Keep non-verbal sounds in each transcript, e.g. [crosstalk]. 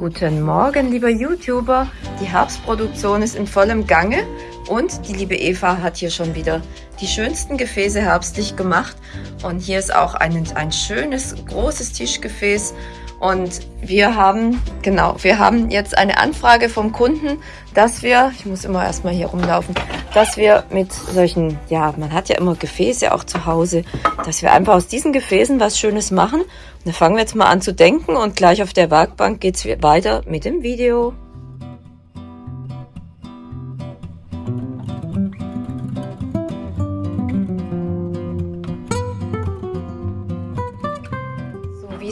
Guten Morgen, lieber YouTuber. Die Herbstproduktion ist in vollem Gange und die liebe Eva hat hier schon wieder die schönsten Gefäße herbstlich gemacht. Und hier ist auch ein, ein schönes, großes Tischgefäß und wir haben, genau, wir haben jetzt eine Anfrage vom Kunden, dass wir, ich muss immer erstmal hier rumlaufen, dass wir mit solchen, ja, man hat ja immer Gefäße auch zu Hause, dass wir einfach aus diesen Gefäßen was Schönes machen. Und dann fangen wir jetzt mal an zu denken und gleich auf der Werkbank geht's weiter mit dem Video.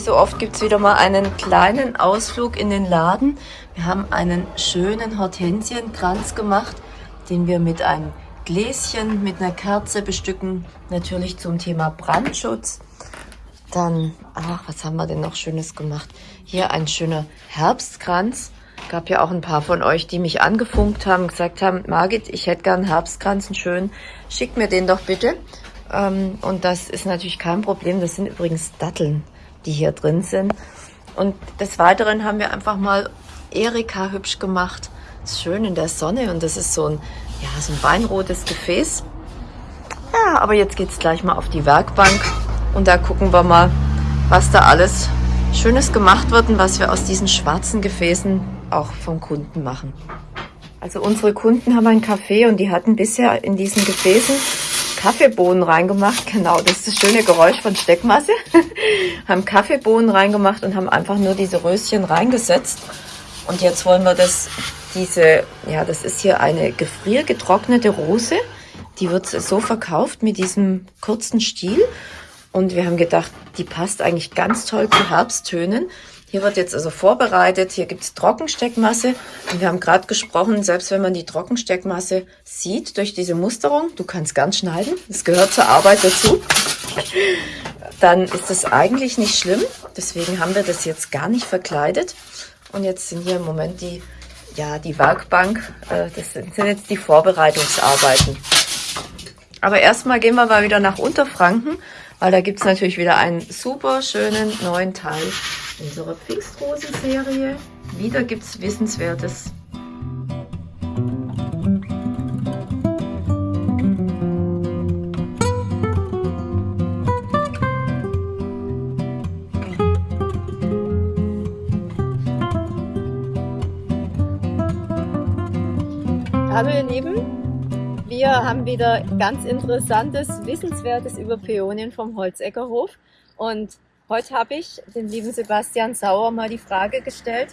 so oft gibt es wieder mal einen kleinen Ausflug in den Laden. Wir haben einen schönen Hortensienkranz gemacht, den wir mit einem Gläschen mit einer Kerze bestücken. Natürlich zum Thema Brandschutz. Dann, ach, was haben wir denn noch Schönes gemacht? Hier ein schöner Herbstkranz. Gab ja auch ein paar von euch, die mich angefunkt haben, gesagt haben, Margit, ich hätte gern einen Herbstkranz, einen schönen. Schickt mir den doch bitte. Ähm, und das ist natürlich kein Problem. Das sind übrigens Datteln die hier drin sind. Und des Weiteren haben wir einfach mal Erika hübsch gemacht. Schön in der Sonne und das ist so ein, ja, so ein weinrotes Gefäß. Ja, aber jetzt geht es gleich mal auf die Werkbank und da gucken wir mal, was da alles Schönes gemacht wird und was wir aus diesen schwarzen Gefäßen auch vom Kunden machen. Also unsere Kunden haben ein Café und die hatten bisher in diesen Gefäßen Kaffeebohnen reingemacht. Genau, das ist das schöne Geräusch von Steckmasse. [laughs] haben Kaffeebohnen reingemacht und haben einfach nur diese Röschen reingesetzt. Und jetzt wollen wir das, diese, ja, das ist hier eine gefriergetrocknete Rose. Die wird so verkauft mit diesem kurzen Stiel. Und wir haben gedacht, die passt eigentlich ganz toll zu Herbsttönen. Hier wird jetzt also vorbereitet, hier gibt es Trockensteckmasse und wir haben gerade gesprochen, selbst wenn man die Trockensteckmasse sieht durch diese Musterung, du kannst ganz schneiden, das gehört zur Arbeit dazu, dann ist das eigentlich nicht schlimm. Deswegen haben wir das jetzt gar nicht verkleidet. Und jetzt sind hier im Moment die, ja, die Werkbank, äh, das sind jetzt die Vorbereitungsarbeiten. Aber erstmal gehen wir mal wieder nach Unterfranken, weil da gibt es natürlich wieder einen super schönen neuen Teil unserer Pfingstrosen-Serie. Wieder gibt es Wissenswertes. Hallo ihr Lieben, wir haben wieder ganz interessantes, Wissenswertes über Peonien vom Holzeckerhof. Und Heute habe ich den lieben Sebastian Sauer mal die Frage gestellt,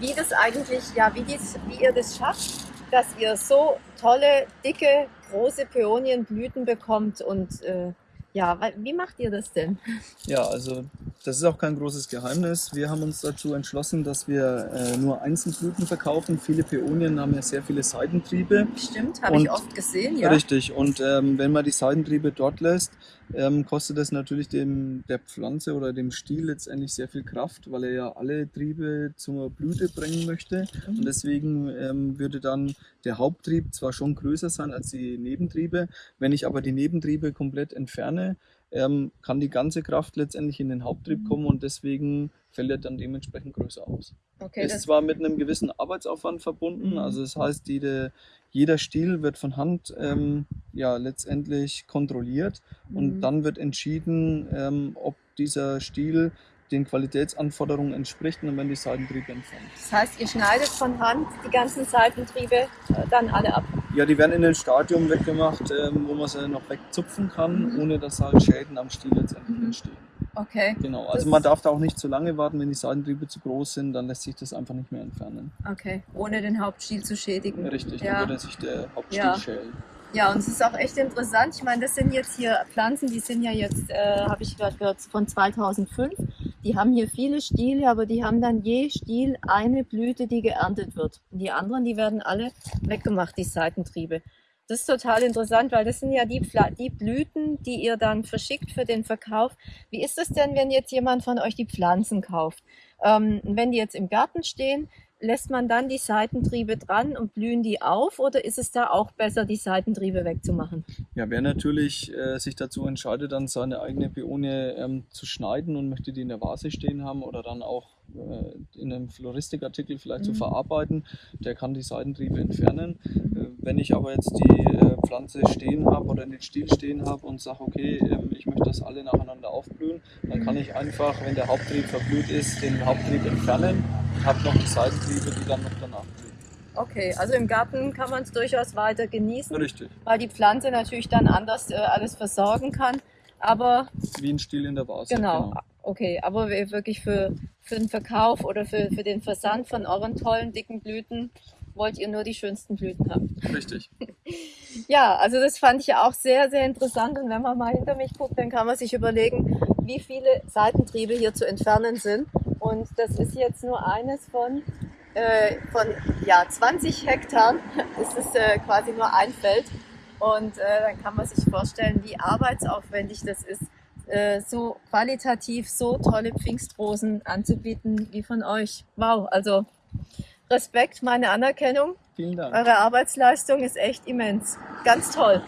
wie das eigentlich, ja, wie, dies, wie ihr das schafft, dass ihr so tolle, dicke, große Peonienblüten bekommt und äh, ja, wie macht ihr das denn? Ja, also das ist auch kein großes Geheimnis. Wir haben uns dazu entschlossen, dass wir äh, nur Einzelblüten verkaufen. Viele Peonien haben ja sehr viele Seitentriebe. Stimmt, habe ich oft gesehen, ja. Richtig, und ähm, wenn man die Seitentriebe dort lässt, ähm, kostet das natürlich dem, der Pflanze oder dem Stiel letztendlich sehr viel Kraft, weil er ja alle Triebe zur Blüte bringen möchte. Mhm. Und deswegen ähm, würde dann der Haupttrieb zwar schon größer sein als die Nebentriebe, wenn ich aber die Nebentriebe komplett entferne, ähm, kann die ganze Kraft letztendlich in den Haupttrieb kommen und deswegen fällt er dann dementsprechend größer aus. Okay, ist zwar mit einem gewissen Arbeitsaufwand verbunden, mhm. also das heißt, jede, jeder Stiel wird von Hand ähm, ja letztendlich kontrolliert mhm. und dann wird entschieden, ähm, ob dieser Stiel den Qualitätsanforderungen entspricht und werden die Seitentriebe entfernt. Das heißt, ihr schneidet von Hand die ganzen Seitentriebe äh, dann alle ab? Ja, die werden in ein Stadium weggemacht, ähm, wo man sie noch wegzupfen kann, mhm. ohne dass halt Schäden am Stiel letztendlich mhm. entstehen. Okay. Genau, also das man darf da auch nicht zu lange warten, wenn die Seitentriebe zu groß sind, dann lässt sich das einfach nicht mehr entfernen. Okay, ohne den Hauptstiel zu schädigen. Richtig, ja. dann würde sich der Hauptstiel ja. schälen. Ja, und es ist auch echt interessant. Ich meine, das sind jetzt hier Pflanzen, die sind ja jetzt, äh, habe ich gerade gehört, von 2005. Die haben hier viele Stiele, aber die haben dann je Stiel eine Blüte, die geerntet wird. Und die anderen, die werden alle weggemacht, die Seitentriebe. Das ist total interessant, weil das sind ja die, die Blüten, die ihr dann verschickt für den Verkauf. Wie ist es denn, wenn jetzt jemand von euch die Pflanzen kauft? Ähm, wenn die jetzt im Garten stehen, lässt man dann die Seitentriebe dran und blühen die auf oder ist es da auch besser, die Seitentriebe wegzumachen? Ja, wer natürlich äh, sich dazu entscheidet, dann seine eigene Beone ähm, zu schneiden und möchte die in der Vase stehen haben oder dann auch in einem Floristikartikel vielleicht Mhm. zu verarbeiten, der kann die Seitentriebe entfernen. Äh, Wenn ich aber jetzt die äh, Pflanze stehen habe oder den Stiel stehen habe und sage, okay, ähm, ich möchte, dass alle nacheinander aufblühen, dann kann ich einfach, wenn der Haupttrieb verblüht ist, den Haupttrieb entfernen und habe noch die Seitentriebe, die dann noch danach blühen. Okay, also im Garten kann man es durchaus weiter genießen, Richtig, weil die Pflanze natürlich dann anders äh, alles versorgen kann. Aber wie ein Stiel in der Vase. genau, okay, aber wir- wirklich für, für den Verkauf oder für, für den Versand von euren tollen, dicken Blüten wollt ihr nur die schönsten Blüten haben. Richtig. [laughs] Ja, also das fand ich ja auch sehr, sehr interessant. Und wenn man mal hinter mich guckt, dann kann man sich überlegen, wie viele Seitentriebe hier zu entfernen sind. Und das ist jetzt nur eines von, äh, von ja, 20 Hektar. Das ist äh, quasi nur ein Feld. Und äh, dann kann man sich vorstellen, wie arbeitsaufwendig das ist, äh, so qualitativ so tolle Pfingstrosen anzubieten wie von euch. Wow, also Respekt, meine Anerkennung. Vielen Dank. Eure Arbeitsleistung ist echt immens. Ganz toll.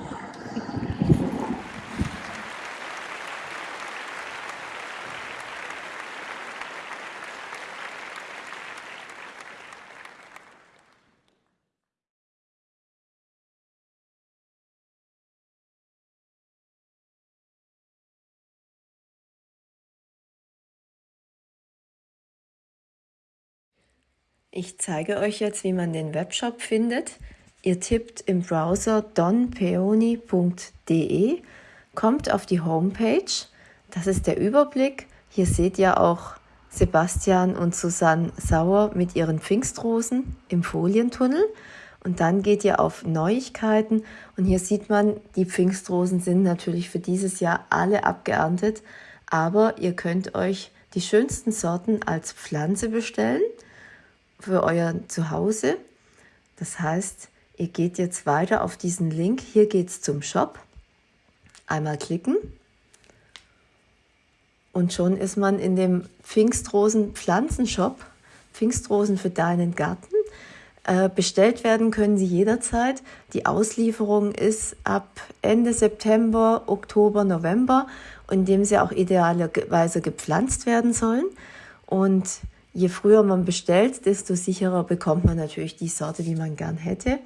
Ich zeige euch jetzt, wie man den Webshop findet. Ihr tippt im Browser donpeoni.de, kommt auf die Homepage. Das ist der Überblick. Hier seht ihr auch Sebastian und Susanne Sauer mit ihren Pfingstrosen im Folientunnel. Und dann geht ihr auf Neuigkeiten und hier sieht man, die Pfingstrosen sind natürlich für dieses Jahr alle abgeerntet, aber ihr könnt euch die schönsten Sorten als Pflanze bestellen für euer Zuhause. Das heißt, ihr geht jetzt weiter auf diesen Link. Hier geht es zum Shop. Einmal klicken. Und schon ist man in dem Pfingstrosen Pflanzenshop. Pfingstrosen für deinen Garten. Äh, bestellt werden können sie jederzeit. Die Auslieferung ist ab Ende September, Oktober, November, in dem sie auch idealerweise gepflanzt werden sollen. Und je früher man bestellt, desto sicherer bekommt man natürlich die Sorte, die man gern hätte.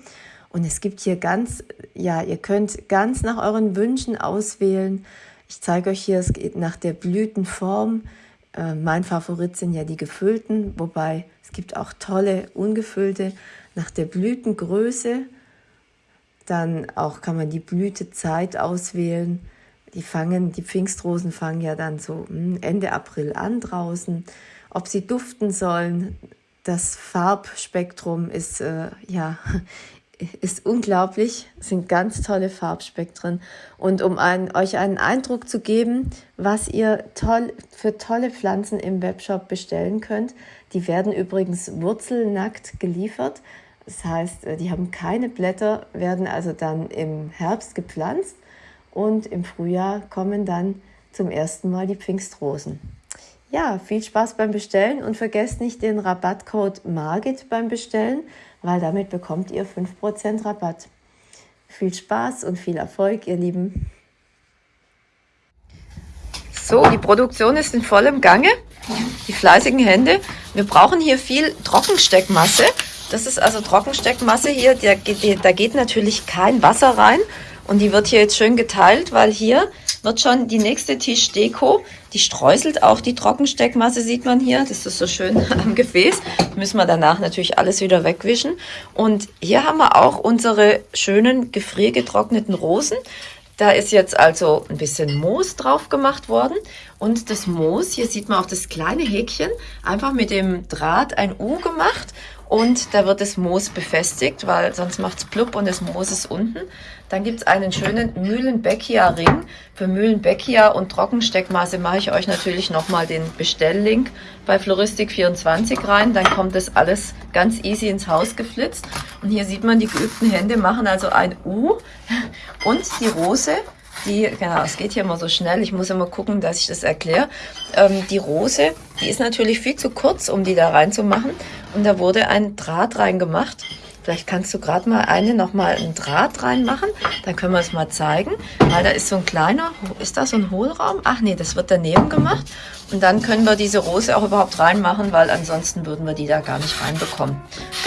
Und es gibt hier ganz, ja, ihr könnt ganz nach euren Wünschen auswählen. Ich zeige euch hier, es geht nach der Blütenform. Äh, mein Favorit sind ja die gefüllten, wobei es gibt auch tolle ungefüllte. Nach der Blütengröße, dann auch kann man die Blütezeit auswählen. Die fangen, die Pfingstrosen fangen ja dann so hm, Ende April an draußen. Ob sie duften sollen, das Farbspektrum ist äh, ja ist unglaublich, es sind ganz tolle Farbspektren. Und um ein, euch einen Eindruck zu geben, was ihr toll, für tolle Pflanzen im Webshop bestellen könnt, die werden übrigens wurzelnackt geliefert. Das heißt, die haben keine Blätter, werden also dann im Herbst gepflanzt und im Frühjahr kommen dann zum ersten Mal die Pfingstrosen. Ja, viel Spaß beim Bestellen und vergesst nicht den Rabattcode MARGIT beim Bestellen, weil damit bekommt ihr 5% Rabatt. Viel Spaß und viel Erfolg, ihr Lieben. So, die Produktion ist in vollem Gange. Die fleißigen Hände. Wir brauchen hier viel Trockensteckmasse. Das ist also Trockensteckmasse hier. Da geht, da geht natürlich kein Wasser rein. Und die wird hier jetzt schön geteilt, weil hier wird schon die nächste Tischdeko. Die streuselt auch die Trockensteckmasse, sieht man hier. Das ist so schön [laughs] am Gefäß. Müssen wir danach natürlich alles wieder wegwischen. Und hier haben wir auch unsere schönen gefriergetrockneten Rosen. Da ist jetzt also ein bisschen Moos drauf gemacht worden. Und das Moos, hier sieht man auch das kleine Häkchen, einfach mit dem Draht ein U gemacht. Und da wird das Moos befestigt, weil sonst macht es plupp und das Moos ist unten. Dann gibt es einen schönen Mühlenbeckia-Ring. Für Mühlenbeckia und Trockensteckmaße mache ich euch natürlich nochmal den Bestelllink bei Floristik24 rein. Dann kommt das alles ganz easy ins Haus geflitzt. Und hier sieht man, die geübten Hände machen also ein U und die Rose die, genau, es geht hier immer so schnell, ich muss immer gucken, dass ich das erkläre. Ähm, die Rose, die ist natürlich viel zu kurz, um die da reinzumachen. Und da wurde ein Draht reingemacht. Vielleicht kannst du gerade mal eine noch mal einen Draht reinmachen. Dann können wir es mal zeigen. Weil da ist so ein kleiner, ist da so ein Hohlraum? Ach nee, das wird daneben gemacht. Und dann können wir diese Rose auch überhaupt reinmachen, weil ansonsten würden wir die da gar nicht reinbekommen.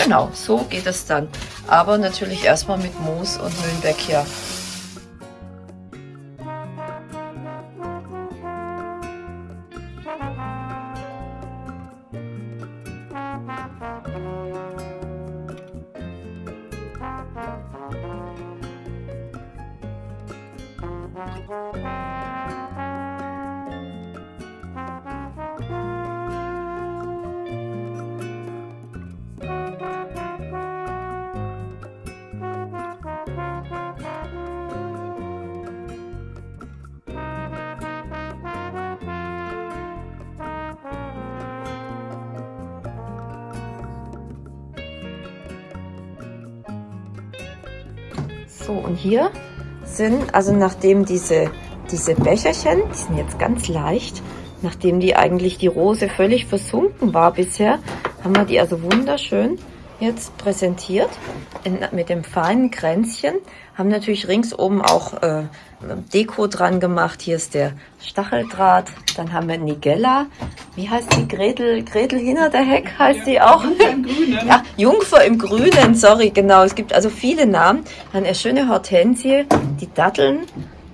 Genau, so geht es dann. Aber natürlich erstmal mit Moos und Mühlenbeck So, und hier sind, also nachdem diese, diese Becherchen, die sind jetzt ganz leicht, nachdem die eigentlich die Rose völlig versunken war bisher, haben wir die also wunderschön jetzt präsentiert in, mit dem feinen Kränzchen. Haben natürlich ringsum auch äh, Deko dran gemacht. Hier ist der Stacheldraht. Dann haben wir Nigella. Wie heißt die? Gretel, Gretel hinter der Heck heißt die auch. Jungfer im Grünen. [laughs] Ja, Jungfer im Grünen, sorry, genau. Es gibt also viele Namen. Dann eine schöne Hortensie, die Datteln.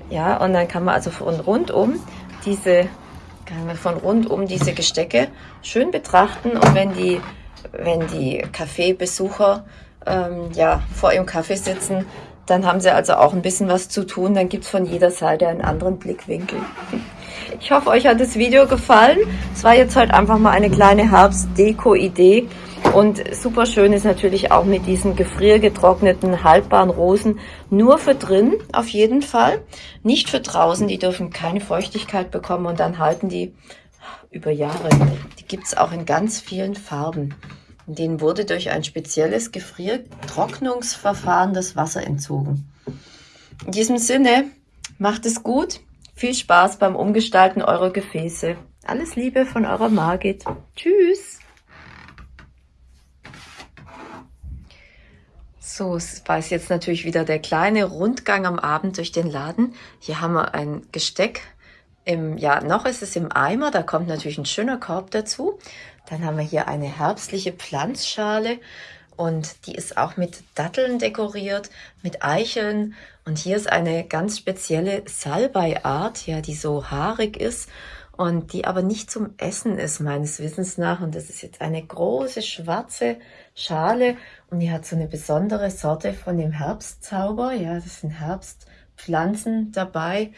Ja, und dann kann man also von rundum diese, kann man von rundum diese Gestecke schön betrachten. Und wenn die wenn die Kaffeebesucher ähm, ja, vor ihrem Kaffee sitzen, dann haben sie also auch ein bisschen was zu tun. Dann gibt's von jeder Seite einen anderen Blickwinkel. Ich hoffe, euch hat das Video gefallen. Es war jetzt halt einfach mal eine kleine Herbst-Deko-Idee. Und super schön ist natürlich auch mit diesen gefriergetrockneten, haltbaren Rosen. Nur für drin auf jeden Fall. Nicht für draußen. Die dürfen keine Feuchtigkeit bekommen und dann halten die über Jahre. Die gibt's auch in ganz vielen Farben. Denen wurde durch ein spezielles Gefriertrocknungsverfahren das Wasser entzogen. In diesem Sinne, macht es gut. Viel Spaß beim Umgestalten eurer Gefäße. Alles Liebe von eurer Margit. Tschüss. So, es war jetzt natürlich wieder der kleine Rundgang am Abend durch den Laden. Hier haben wir ein Gesteck. Im, ja, noch ist es im Eimer, da kommt natürlich ein schöner Korb dazu. Dann haben wir hier eine herbstliche Pflanzschale und die ist auch mit Datteln dekoriert, mit Eicheln. Und hier ist eine ganz spezielle Salbei-Art, ja, die so haarig ist und die aber nicht zum Essen ist, meines Wissens nach. Und das ist jetzt eine große schwarze Schale und die hat so eine besondere Sorte von dem Herbstzauber. Ja, das sind Herbstpflanzen dabei.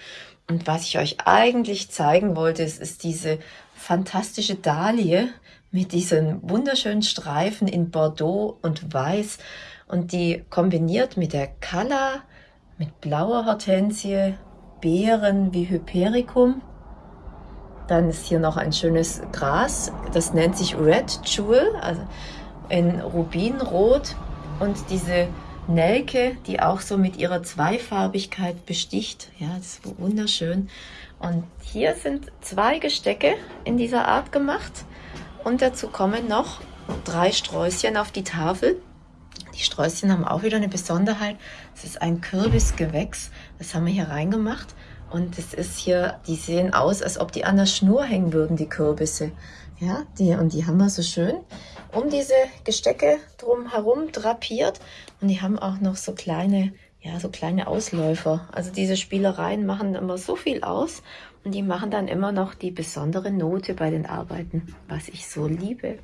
Und was ich euch eigentlich zeigen wollte, ist, ist diese fantastische Dahlie mit diesen wunderschönen Streifen in Bordeaux und Weiß und die kombiniert mit der Calla, mit blauer Hortensie, Beeren wie Hypericum. Dann ist hier noch ein schönes Gras, das nennt sich Red Jewel, also in Rubinrot und diese Nelke, die auch so mit ihrer Zweifarbigkeit besticht. Ja, das ist wunderschön. Und hier sind zwei Gestecke in dieser Art gemacht. Und dazu kommen noch drei Sträußchen auf die Tafel. Die Sträußchen haben auch wieder eine Besonderheit. Es ist ein Kürbisgewächs. Das haben wir hier reingemacht. Und es ist hier, die sehen aus, als ob die an der Schnur hängen würden, die Kürbisse. Ja, die, und die haben wir so schön um diese Gestecke drum herum drapiert. Und die haben auch noch so kleine, ja, so kleine Ausläufer. Also diese Spielereien machen immer so viel aus. Und die machen dann immer noch die besondere Note bei den Arbeiten, was ich so liebe.